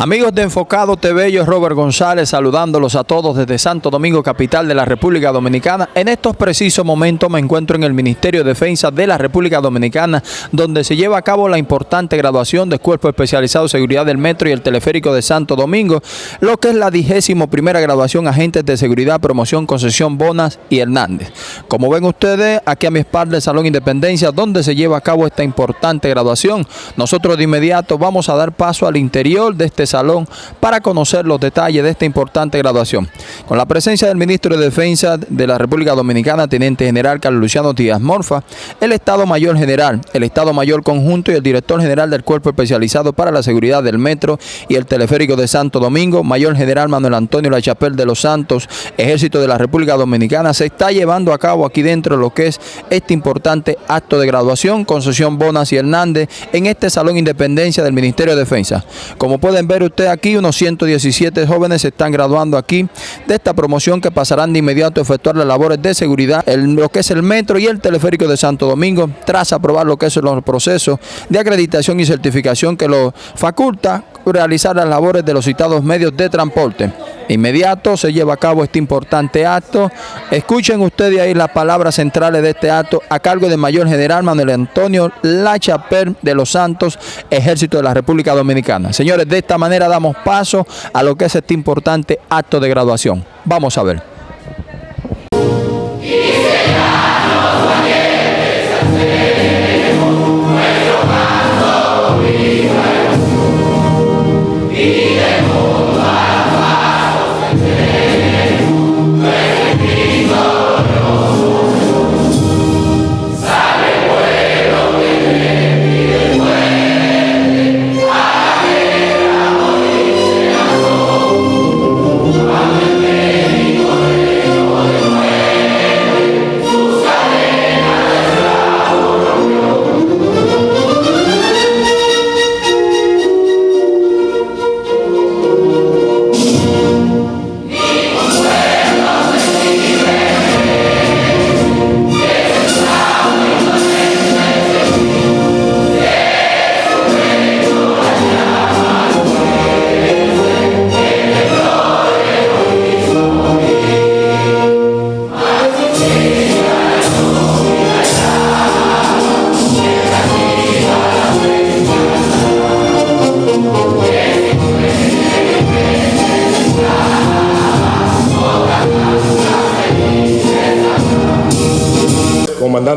Amigos de Enfocado TV, yo Robert González saludándolos a todos desde Santo Domingo, capital de la República Dominicana. En estos precisos momentos me encuentro en el Ministerio de Defensa de la República Dominicana, donde se lleva a cabo la importante graduación del Cuerpo Especializado de Seguridad del Metro y el Teleférico de Santo Domingo, lo que es la digésimo primera graduación Agentes de Seguridad, Promoción, Concesión Bonas y Hernández. Como ven ustedes, aquí a mi espalda el Salón Independencia, donde se lleva a cabo esta importante graduación. Nosotros de inmediato vamos a dar paso al interior de este salón para conocer los detalles de esta importante graduación. Con la presencia del Ministro de Defensa de la República Dominicana, Teniente General Carlos Luciano Díaz Morfa, el Estado Mayor General, el Estado Mayor Conjunto y el Director General del Cuerpo Especializado para la Seguridad del Metro y el Teleférico de Santo Domingo, Mayor General Manuel Antonio Lachapel de los Santos, Ejército de la República Dominicana, se está llevando a cabo aquí dentro lo que es este importante acto de graduación, concesión Bonas y Hernández, en este Salón Independencia del Ministerio de Defensa. Como pueden ver usted aquí, unos 117 jóvenes se están graduando aquí de esta promoción que pasarán de inmediato a efectuar las labores de seguridad en lo que es el metro y el teleférico de Santo Domingo, tras aprobar lo que es los procesos de acreditación y certificación que lo faculta realizar las labores de los citados medios de transporte. Inmediato se lleva a cabo este importante acto. Escuchen ustedes ahí las palabras centrales de este acto a cargo del Mayor General Manuel Antonio Lachaper de los Santos, Ejército de la República Dominicana. Señores, de esta manera damos paso a lo que es este importante acto de graduación. Vamos a ver.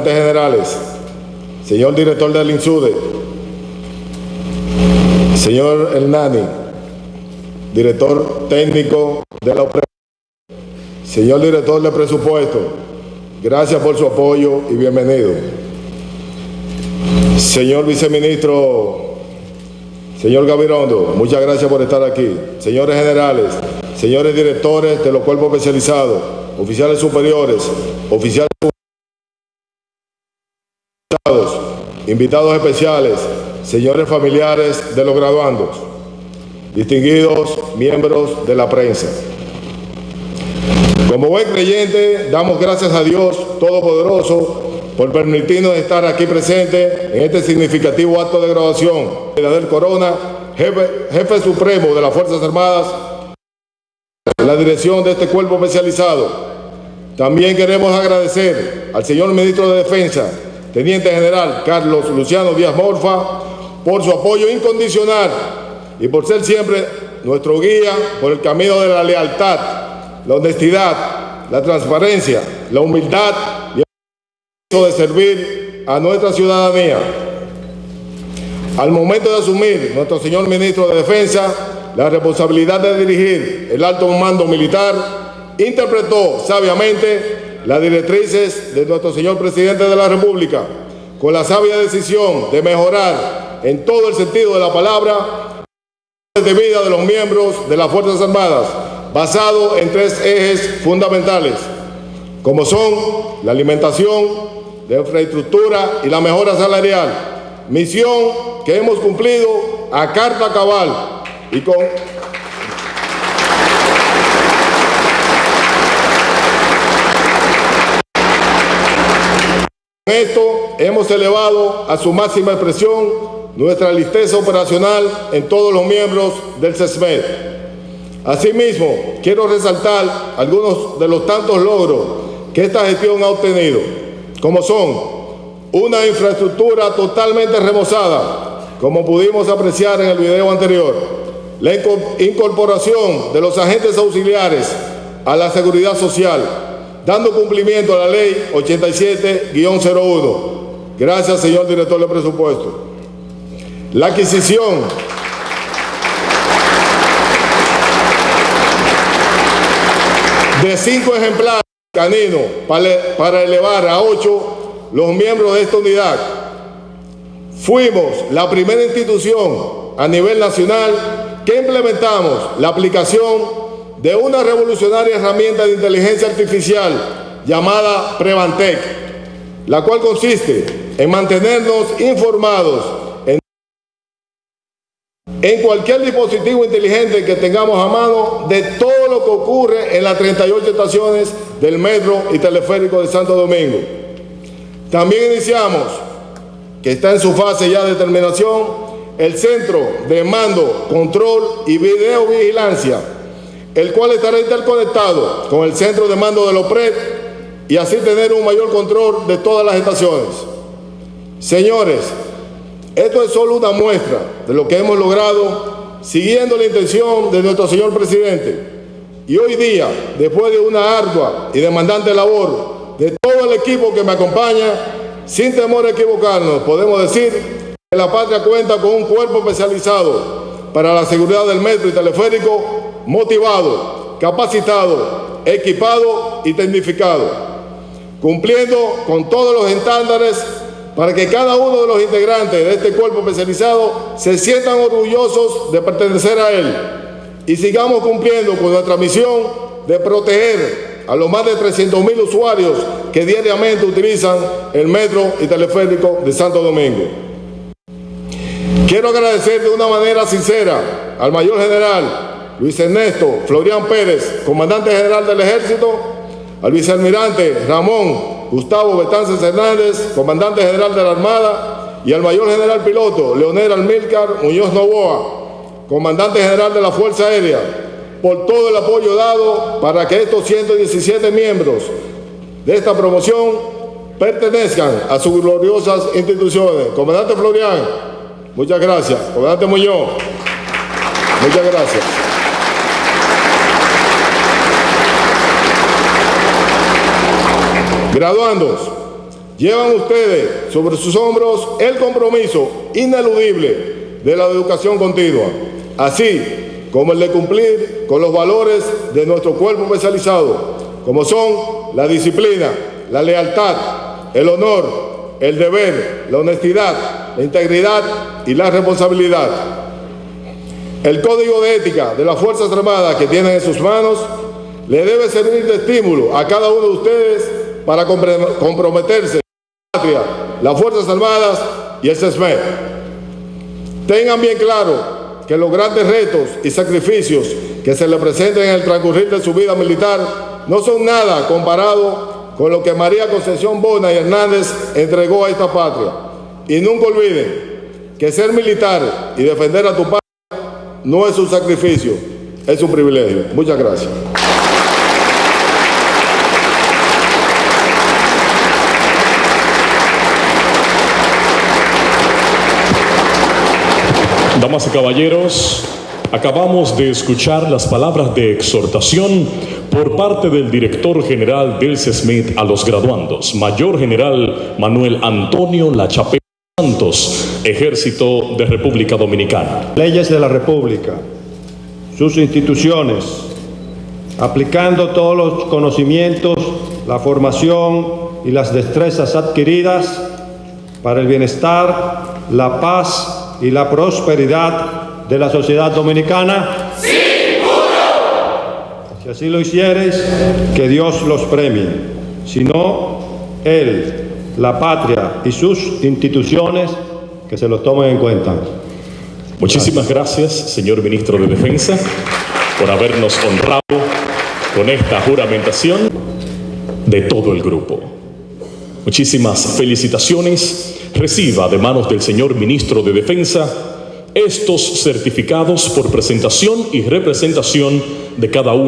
Generales, señor director del INSUDE, señor Hernani, director técnico de la señor director de presupuesto, gracias por su apoyo y bienvenido. Señor viceministro, señor Gavirondo, muchas gracias por estar aquí. Señores generales, señores directores de los cuerpos especializados, oficiales superiores, oficiales invitados especiales, señores familiares de los graduandos, distinguidos miembros de la prensa. Como buen creyente, damos gracias a Dios Todopoderoso por permitirnos estar aquí presentes en este significativo acto de graduación de del Corona, jefe, jefe supremo de las Fuerzas Armadas, la dirección de este cuerpo especializado. También queremos agradecer al señor Ministro de Defensa, Teniente General Carlos Luciano Díaz Morfa, por su apoyo incondicional y por ser siempre nuestro guía por el camino de la lealtad, la honestidad, la transparencia, la humildad y el de servir a nuestra ciudadanía. Al momento de asumir nuestro señor Ministro de Defensa la responsabilidad de dirigir el alto mando militar, interpretó sabiamente las directrices de nuestro señor Presidente de la República, con la sabia decisión de mejorar en todo el sentido de la palabra de vida de los miembros de las Fuerzas Armadas, basado en tres ejes fundamentales, como son la alimentación, la infraestructura y la mejora salarial, misión que hemos cumplido a carta cabal y con esto hemos elevado a su máxima expresión nuestra listeza operacional en todos los miembros del CESMED. Asimismo, quiero resaltar algunos de los tantos logros que esta gestión ha obtenido, como son una infraestructura totalmente remozada, como pudimos apreciar en el video anterior, la incorporación de los agentes auxiliares a la seguridad social, dando cumplimiento a la ley 87-01. Gracias, señor director de presupuesto. La adquisición de cinco ejemplares caninos para elevar a ocho los miembros de esta unidad. Fuimos la primera institución a nivel nacional que implementamos la aplicación de una revolucionaria herramienta de inteligencia artificial llamada Prevantec, la cual consiste en mantenernos informados en, cualquier dispositivo inteligente que tengamos a mano de todo lo que ocurre en las 38 estaciones del metro y teleférico de Santo Domingo. También iniciamos, que está en su fase ya de terminación, el Centro de Mando, Control y Videovigilancia el cual estará interconectado con el centro de mando de los PRED y así tener un mayor control de todas las estaciones. Señores, esto es solo una muestra de lo que hemos logrado siguiendo la intención de nuestro señor presidente. Y hoy día, después de una ardua y demandante labor de todo el equipo que me acompaña, sin temor a equivocarnos, podemos decir que la patria cuenta con un cuerpo especializado para la seguridad del metro y teleférico motivado, capacitado, equipado y tecnificado, cumpliendo con todos los estándares para que cada uno de los integrantes de este cuerpo especializado se sientan orgullosos de pertenecer a él y sigamos cumpliendo con nuestra misión de proteger a los más de 300 mil usuarios que diariamente utilizan el metro y teleférico de Santo Domingo. Quiero agradecer de una manera sincera al mayor general Luis Ernesto Florian Pérez, comandante general del ejército, al vicealmirante Ramón Gustavo Betances Hernández, comandante general de la Armada, y al mayor general piloto Leonel Almilcar Muñoz Novoa, comandante general de la Fuerza Aérea, por todo el apoyo dado para que estos 117 miembros de esta promoción pertenezcan a sus gloriosas instituciones. Comandante Florian, muchas gracias. Comandante Muñoz, muchas gracias. Graduandos, llevan ustedes sobre sus hombros el compromiso ineludible de la educación continua, así como el de cumplir con los valores de nuestro cuerpo especializado, como son la disciplina, la lealtad, el honor, el deber, la honestidad, la integridad y la responsabilidad. El código de ética de las Fuerzas Armadas que tienen en sus manos le debe servir de estímulo a cada uno de ustedes para comprometerse la patria, las Fuerzas Armadas y el CESME. Tengan bien claro que los grandes retos y sacrificios que se le presenten en el transcurrir de su vida militar no son nada comparado con lo que María Concepción Bona y Hernández entregó a esta patria. Y nunca olviden que ser militar y defender a tu patria no es un sacrificio, es un privilegio. Muchas gracias. Damas y caballeros, acabamos de escuchar las palabras de exhortación por parte del director general del CESMIT a los graduandos, Mayor General Manuel Antonio Lachapé Santos, Ejército de República Dominicana. Leyes de la República, sus instituciones, aplicando todos los conocimientos, la formación y las destrezas adquiridas para el bienestar, la paz y la prosperidad de la sociedad dominicana? ¡Sí, Si así lo hicieres, que Dios los premie. Si no, Él, la patria y sus instituciones, que se los tomen en cuenta. Muchísimas gracias, señor ministro de Defensa, por habernos honrado con esta juramentación de todo el grupo. Muchísimas felicitaciones reciba de manos del señor ministro de Defensa estos certificados por presentación y representación de cada uno